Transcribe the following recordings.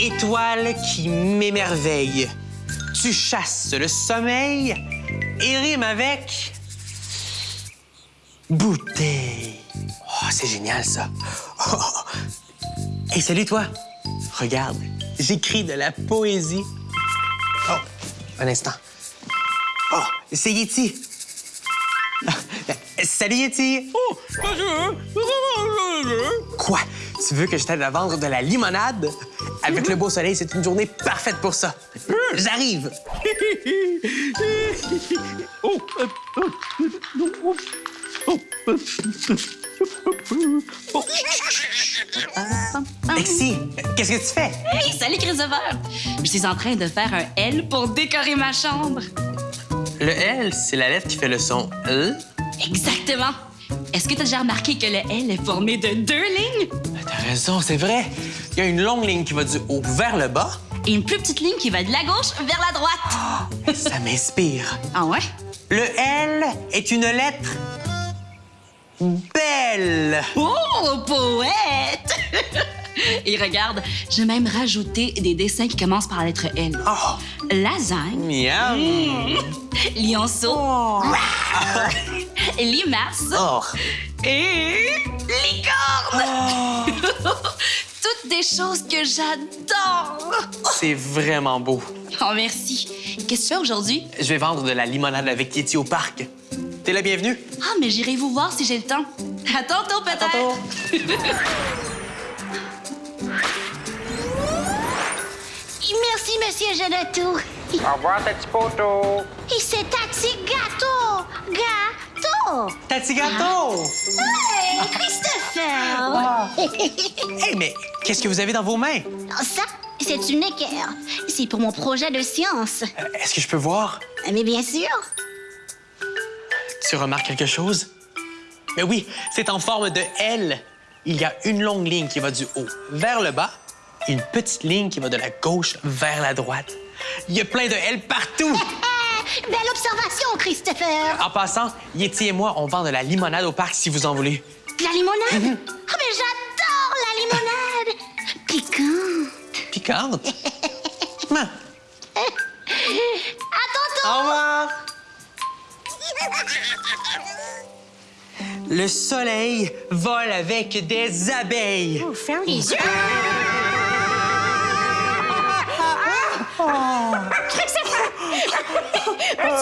étoile qui m'émerveille, tu chasses le sommeil et rime avec bouteille. Oh, c'est génial ça. Oh. Hey, salut toi. Regarde, j'écris de la poésie. Oh, un instant. Oh, c'est Yeti. Ah, Salut Yeti. Oh. Quoi? Tu veux que je t'aide à vendre de la limonade? Avec le beau soleil, c'est une journée parfaite pour ça. J'arrive. Oh, euh, oh, oh, oh, oh, oh. Lexi, qu'est-ce que tu fais? Hey, salut Christopher! Je suis en train de faire un L pour décorer ma chambre. Le L, c'est la lettre qui fait le son L. Exactement. Est-ce que tu as déjà remarqué que le L est formé de deux lignes? T'as raison, c'est vrai. Il y a une longue ligne qui va du haut vers le bas. et une plus petite ligne qui va de la gauche vers la droite? Ça m'inspire. Ah ouais? Le L est une lettre belle. Oh, poète! Et regarde, j'ai même rajouté des dessins qui commencent par la lettre L. Oh, Lasagne, miam. lionceau, limace Oh. et licorne! Toutes des choses que j'adore! C'est vraiment beau. Oh, merci. Qu'est-ce que tu fais aujourd'hui? Je vais vendre de la limonade avec Yeti au parc. T'es la bienvenue. Ah, mais j'irai vous voir si j'ai le temps. À tantôt, peut-être. Tantôt. Merci, Monsieur Genotou. Au revoir, petit poteau. Et c'est Taxi Gâteau. Gâteau. Tati gâteau? Hey, Christopher. Hey, mais qu'est-ce que vous avez dans vos mains? Ça, c'est une équerre. C'est pour mon projet de science. Euh, Est-ce que je peux voir? Mais bien sûr. Tu remarques quelque chose? Mais oui, c'est en forme de L. Il y a une longue ligne qui va du haut vers le bas et une petite ligne qui va de la gauche vers la droite. Il y a plein de L partout. Ah, belle observation, Christopher. En passant, Yeti et moi, on vend de la limonade au parc si vous en voulez. De la limonade? Ah, mais j'adore la limonade. Piquante. Piquante? Maman, À tantôt. Au revoir. Le soleil vole avec des abeilles. Ferme les yeux.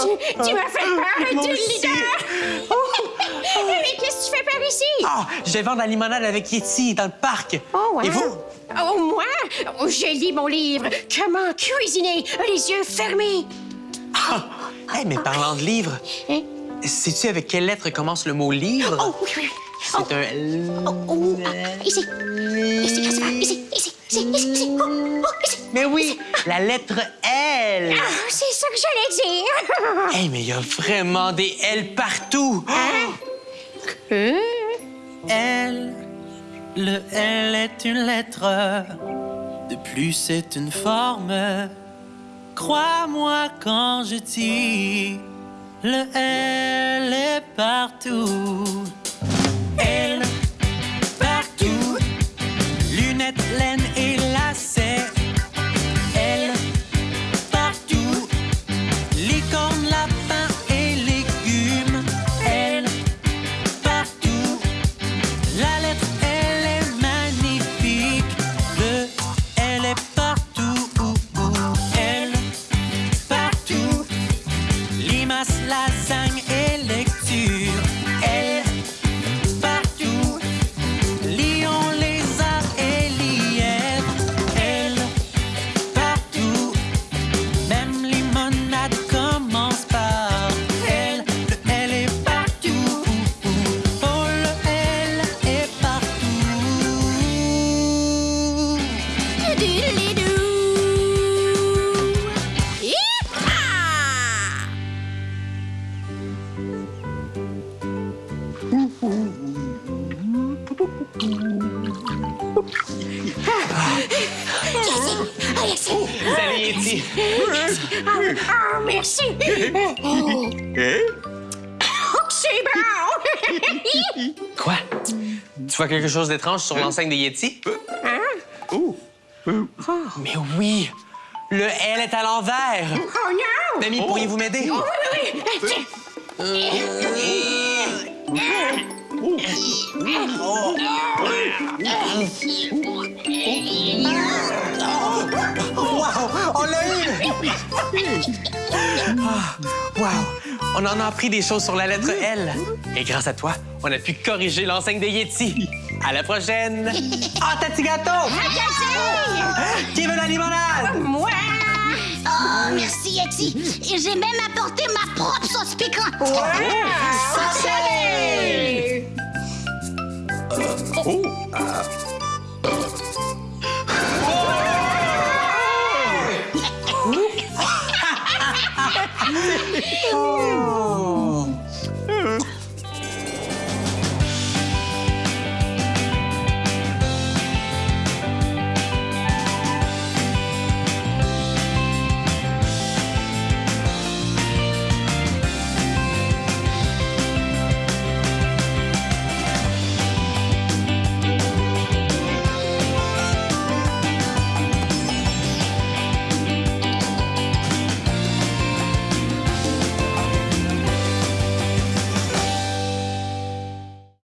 Tu, tu m'as fait peur, tu aussi. leader! Mais qu'est-ce que tu fais par ici? Ah, je vais vendre la limonade avec Yeti dans le parc. Oh. Et vous? Oh, moi? Oh, je lis mon livre. Comment cuisiner les yeux fermés? Ah, hey, mais parlant de livres, Hein? sais-tu avec quelle lettre commence le mot livre? Oh, oui, oui. C'est un L. Oh, oh, ah, ici. Ici. Ici, ici. Mais oui, la lettre L. Ah, c'est ça que j'allais dire. Hey, mais il y a vraiment des L partout. Hein? L, le L est une lettre, de plus c'est une forme. Crois-moi quand je dis, le L est partout. Salut, Yeti. Ah, merci. Oh, c'est bon. Quoi? Tu vois quelque chose d'étrange sur l'enseigne de Yeti? Hein? Mais oui, le L est à l'envers. Oh non! Mamie, pourriez-vous m'aider? Oui, oui, oui. Wow, on l'a eu! Wow, on en a appris des choses sur la lettre L. Et grâce à toi, on a pu corriger l'enseigne de Yeti. À la prochaine! Ah, Tati Gâteau! Qui veut la limonade? Moi! Oh, merci, Yeti. Et j'ai même apporté ma propre sauce piquante. Hey!